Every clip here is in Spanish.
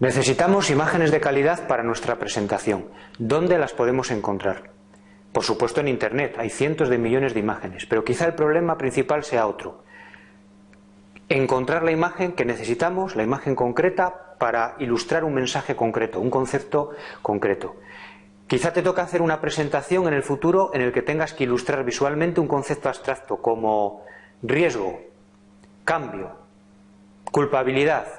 Necesitamos imágenes de calidad para nuestra presentación. ¿Dónde las podemos encontrar? Por supuesto en Internet, hay cientos de millones de imágenes, pero quizá el problema principal sea otro. Encontrar la imagen que necesitamos, la imagen concreta, para ilustrar un mensaje concreto, un concepto concreto. Quizá te toca hacer una presentación en el futuro en el que tengas que ilustrar visualmente un concepto abstracto como riesgo, cambio, culpabilidad,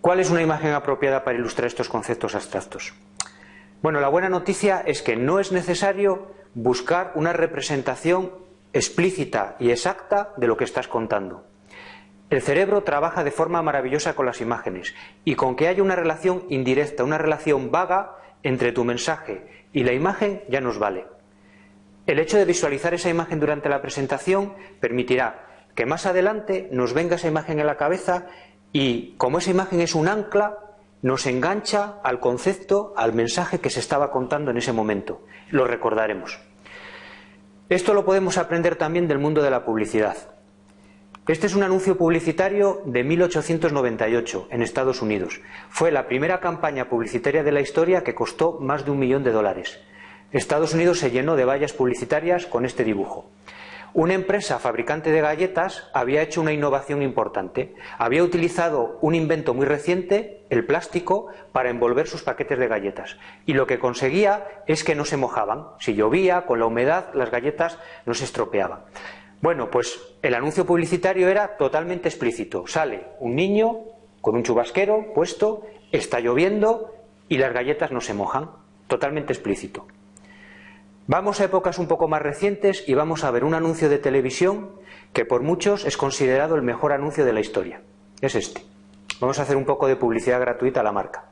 ¿Cuál es una imagen apropiada para ilustrar estos conceptos abstractos? Bueno, la buena noticia es que no es necesario buscar una representación explícita y exacta de lo que estás contando. El cerebro trabaja de forma maravillosa con las imágenes y con que haya una relación indirecta, una relación vaga entre tu mensaje y la imagen ya nos vale. El hecho de visualizar esa imagen durante la presentación permitirá que más adelante nos venga esa imagen en la cabeza y como esa imagen es un ancla, nos engancha al concepto, al mensaje que se estaba contando en ese momento. Lo recordaremos. Esto lo podemos aprender también del mundo de la publicidad. Este es un anuncio publicitario de 1898 en Estados Unidos. Fue la primera campaña publicitaria de la historia que costó más de un millón de dólares. Estados Unidos se llenó de vallas publicitarias con este dibujo. Una empresa fabricante de galletas había hecho una innovación importante. Había utilizado un invento muy reciente, el plástico, para envolver sus paquetes de galletas. Y lo que conseguía es que no se mojaban. Si llovía, con la humedad, las galletas no se estropeaban. Bueno, pues el anuncio publicitario era totalmente explícito. Sale un niño con un chubasquero puesto, está lloviendo y las galletas no se mojan. Totalmente explícito. Vamos a épocas un poco más recientes y vamos a ver un anuncio de televisión que por muchos es considerado el mejor anuncio de la historia. Es este. Vamos a hacer un poco de publicidad gratuita a la marca.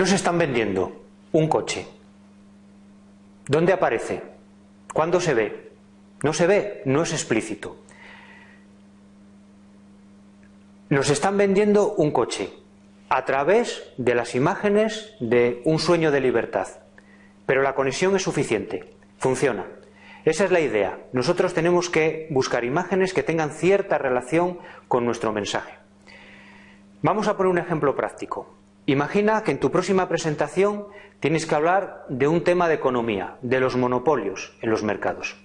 Nos están vendiendo? Un coche. ¿Dónde aparece? ¿Cuándo se ve? No se ve, no es explícito. Nos están vendiendo un coche a través de las imágenes de un sueño de libertad. Pero la conexión es suficiente, funciona. Esa es la idea. Nosotros tenemos que buscar imágenes que tengan cierta relación con nuestro mensaje. Vamos a poner un ejemplo práctico. Imagina que en tu próxima presentación tienes que hablar de un tema de economía, de los monopolios en los mercados.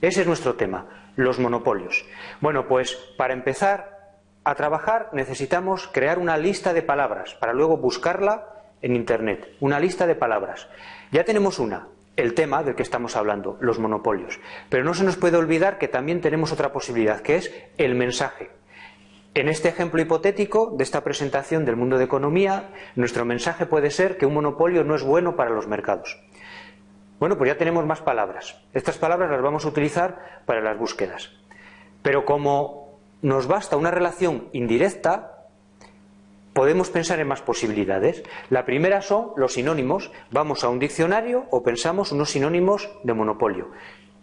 Ese es nuestro tema, los monopolios. Bueno, pues para empezar a trabajar necesitamos crear una lista de palabras para luego buscarla en Internet. Una lista de palabras. Ya tenemos una, el tema del que estamos hablando, los monopolios. Pero no se nos puede olvidar que también tenemos otra posibilidad, que es el mensaje. En este ejemplo hipotético de esta presentación del mundo de economía, nuestro mensaje puede ser que un monopolio no es bueno para los mercados. Bueno, pues ya tenemos más palabras. Estas palabras las vamos a utilizar para las búsquedas. Pero como nos basta una relación indirecta, podemos pensar en más posibilidades. La primera son los sinónimos. Vamos a un diccionario o pensamos unos sinónimos de monopolio.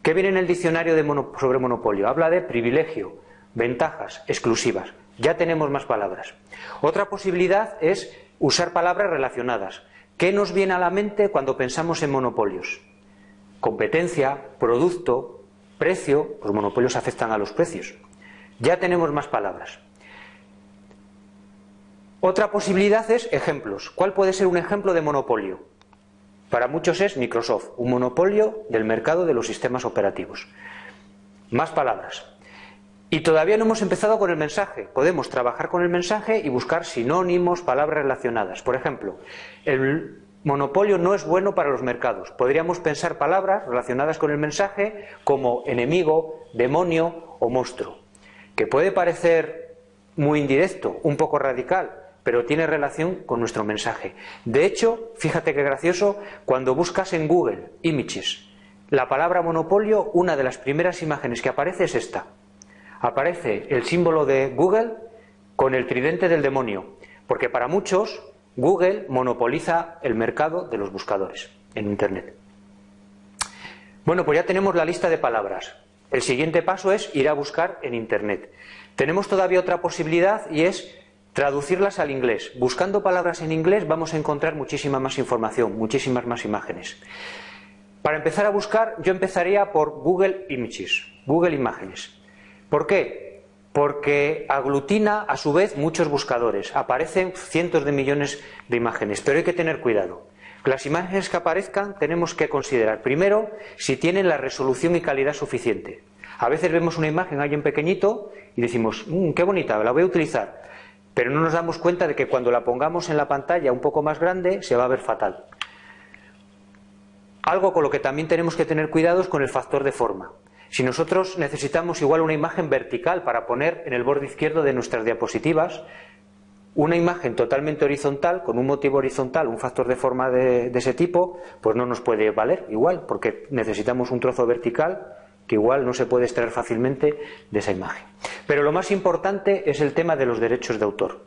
¿Qué viene en el diccionario sobre monopolio? Habla de privilegio, ventajas exclusivas. Ya tenemos más palabras. Otra posibilidad es usar palabras relacionadas. ¿Qué nos viene a la mente cuando pensamos en monopolios? Competencia, producto, precio. Los monopolios afectan a los precios. Ya tenemos más palabras. Otra posibilidad es ejemplos. ¿Cuál puede ser un ejemplo de monopolio? Para muchos es Microsoft, un monopolio del mercado de los sistemas operativos. Más palabras. Y todavía no hemos empezado con el mensaje. Podemos trabajar con el mensaje y buscar sinónimos, palabras relacionadas. Por ejemplo, el monopolio no es bueno para los mercados. Podríamos pensar palabras relacionadas con el mensaje como enemigo, demonio o monstruo, que puede parecer muy indirecto, un poco radical, pero tiene relación con nuestro mensaje. De hecho, fíjate qué gracioso, cuando buscas en Google Images la palabra monopolio, una de las primeras imágenes que aparece es esta. Aparece el símbolo de Google con el tridente del demonio, porque para muchos Google monopoliza el mercado de los buscadores en Internet. Bueno, pues ya tenemos la lista de palabras. El siguiente paso es ir a buscar en Internet. Tenemos todavía otra posibilidad y es traducirlas al inglés. Buscando palabras en inglés vamos a encontrar muchísima más información, muchísimas más imágenes. Para empezar a buscar, yo empezaría por Google Images, Google Imágenes. ¿Por qué? Porque aglutina a su vez muchos buscadores. Aparecen cientos de millones de imágenes, pero hay que tener cuidado. Las imágenes que aparezcan tenemos que considerar primero si tienen la resolución y calidad suficiente. A veces vemos una imagen ahí en pequeñito y decimos, mmm, qué bonita, la voy a utilizar. Pero no nos damos cuenta de que cuando la pongamos en la pantalla un poco más grande se va a ver fatal. Algo con lo que también tenemos que tener cuidado es con el factor de forma. Si nosotros necesitamos igual una imagen vertical para poner en el borde izquierdo de nuestras diapositivas, una imagen totalmente horizontal, con un motivo horizontal, un factor de forma de, ese tipo, pues no nos puede valer igual, porque necesitamos un trozo vertical que igual no se puede extraer fácilmente de esa imagen. Pero lo más importante es el tema de los derechos de autor.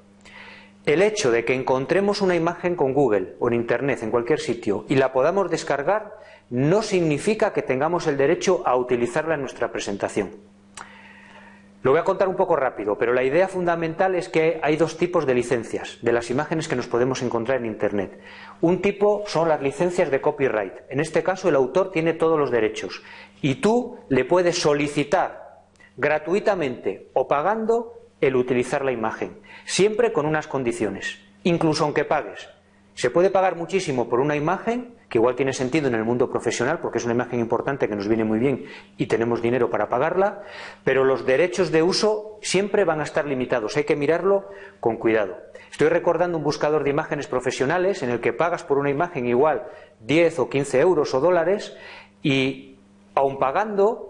El hecho de que encontremos una imagen con Google o en Internet, en cualquier sitio, y la podamos descargar, no significa que tengamos el derecho a utilizarla en nuestra presentación. Lo voy a contar un poco rápido, pero la idea fundamental es que hay dos tipos de licencias de las imágenes que nos podemos encontrar en Internet. Un tipo son las licencias de copyright. En este caso el autor tiene todos los derechos y tú le puedes solicitar gratuitamente o pagando el utilizar la imagen, siempre con unas condiciones, incluso aunque pagues. Se puede pagar muchísimo por una imagen, que igual tiene sentido en el mundo profesional, porque es una imagen importante que nos viene muy bien y tenemos dinero para pagarla, pero los derechos de uso siempre van a estar limitados. Hay que mirarlo con cuidado. Estoy recordando un buscador de imágenes profesionales en el que pagas por una imagen igual 10 o 15 euros o dólares y, aun pagando,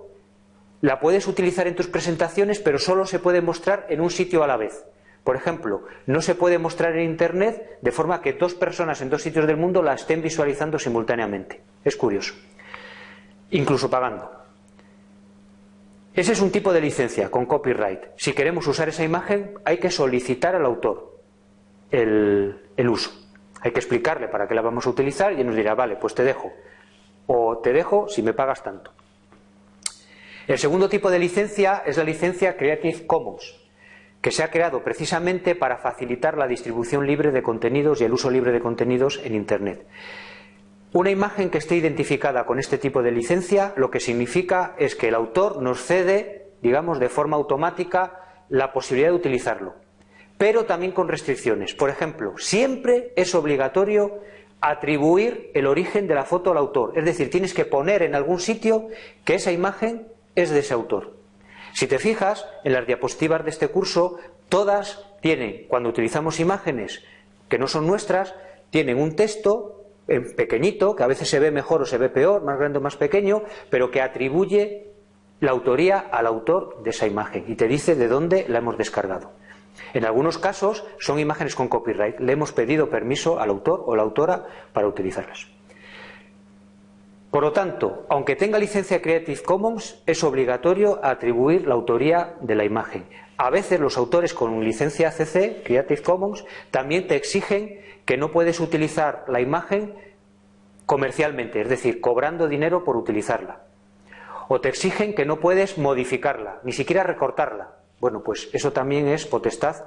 la puedes utilizar en tus presentaciones, pero solo se puede mostrar en un sitio a la vez. Por ejemplo, no se puede mostrar en Internet de forma que dos personas en dos sitios del mundo la estén visualizando simultáneamente. Es curioso. Incluso pagando. Ese es un tipo de licencia con copyright. Si queremos usar esa imagen, hay que solicitar al autor el, uso. Hay que explicarle para qué la vamos a utilizar y él nos dirá, vale, pues te dejo. O te dejo si me pagas tanto. El segundo tipo de licencia es la licencia Creative Commons que se ha creado precisamente para facilitar la distribución libre de contenidos y el uso libre de contenidos en Internet. Una imagen que esté identificada con este tipo de licencia lo que significa es que el autor nos cede, digamos, de forma automática la posibilidad de utilizarlo, pero también con restricciones. Por ejemplo, siempre es obligatorio atribuir el origen de la foto al autor, es decir, tienes que poner en algún sitio que esa imagen es de ese autor. Si te fijas, en las diapositivas de este curso, todas tienen, cuando utilizamos imágenes que no son nuestras, tienen un texto pequeñito, que a veces se ve mejor o se ve peor, más grande o más pequeño, pero que atribuye la autoría al autor de esa imagen y te dice de dónde la hemos descargado. En algunos casos son imágenes con copyright. Le hemos pedido permiso al autor o la autora para utilizarlas. Por lo tanto, aunque tenga licencia Creative Commons, es obligatorio atribuir la autoría de la imagen. A veces los autores con licencia CC, Creative Commons, también te exigen que no puedes utilizar la imagen comercialmente, es decir, cobrando dinero por utilizarla. O te exigen que no puedes modificarla, ni siquiera recortarla. Bueno, pues eso también es potestad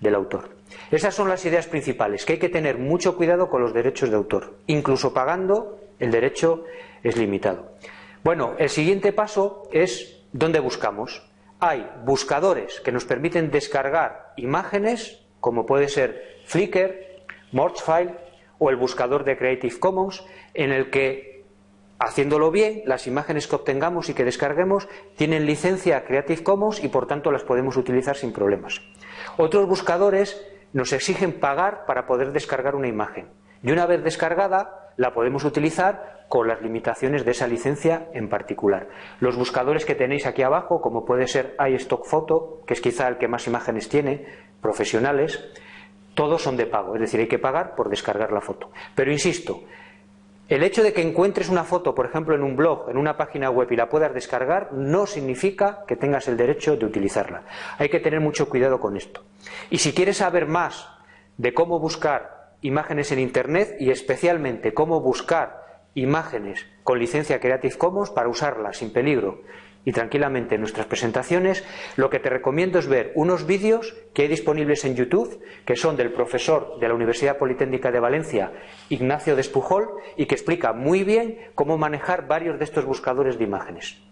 del autor. Esas son las ideas principales, que hay que tener mucho cuidado con los derechos de autor, incluso pagando el derecho es limitado. Bueno, el siguiente paso es dónde buscamos. Hay buscadores que nos permiten descargar imágenes, como puede ser Flickr, Morchfile o el buscador de Creative Commons, en el que, haciéndolo bien, las imágenes que obtengamos y que descarguemos tienen licencia Creative Commons y por tanto las podemos utilizar sin problemas. Otros buscadores nos exigen pagar para poder descargar una imagen. Y una vez descargada, la podemos utilizar con las limitaciones de esa licencia en particular. Los buscadores que tenéis aquí abajo, como puede ser iStock Photo, que es quizá el que más imágenes tiene, profesionales, todos son de pago, es decir, hay que pagar por descargar la foto. Pero insisto, El hecho de que encuentres una foto, por ejemplo, en un blog, en una página web y la puedas descargar, no significa que tengas el derecho de utilizarla. Hay que tener mucho cuidado con esto. Y si quieres saber más de cómo buscar imágenes en Internet y especialmente cómo buscar imágenes con licencia Creative Commons para usarlas sin peligro y tranquilamente en nuestras presentaciones, lo que te recomiendo es ver unos vídeos que hay disponibles en YouTube, que son del profesor de la Universidad Politécnica de Valencia, Ignacio Despujol, y que explica muy bien cómo manejar varios de estos buscadores de imágenes.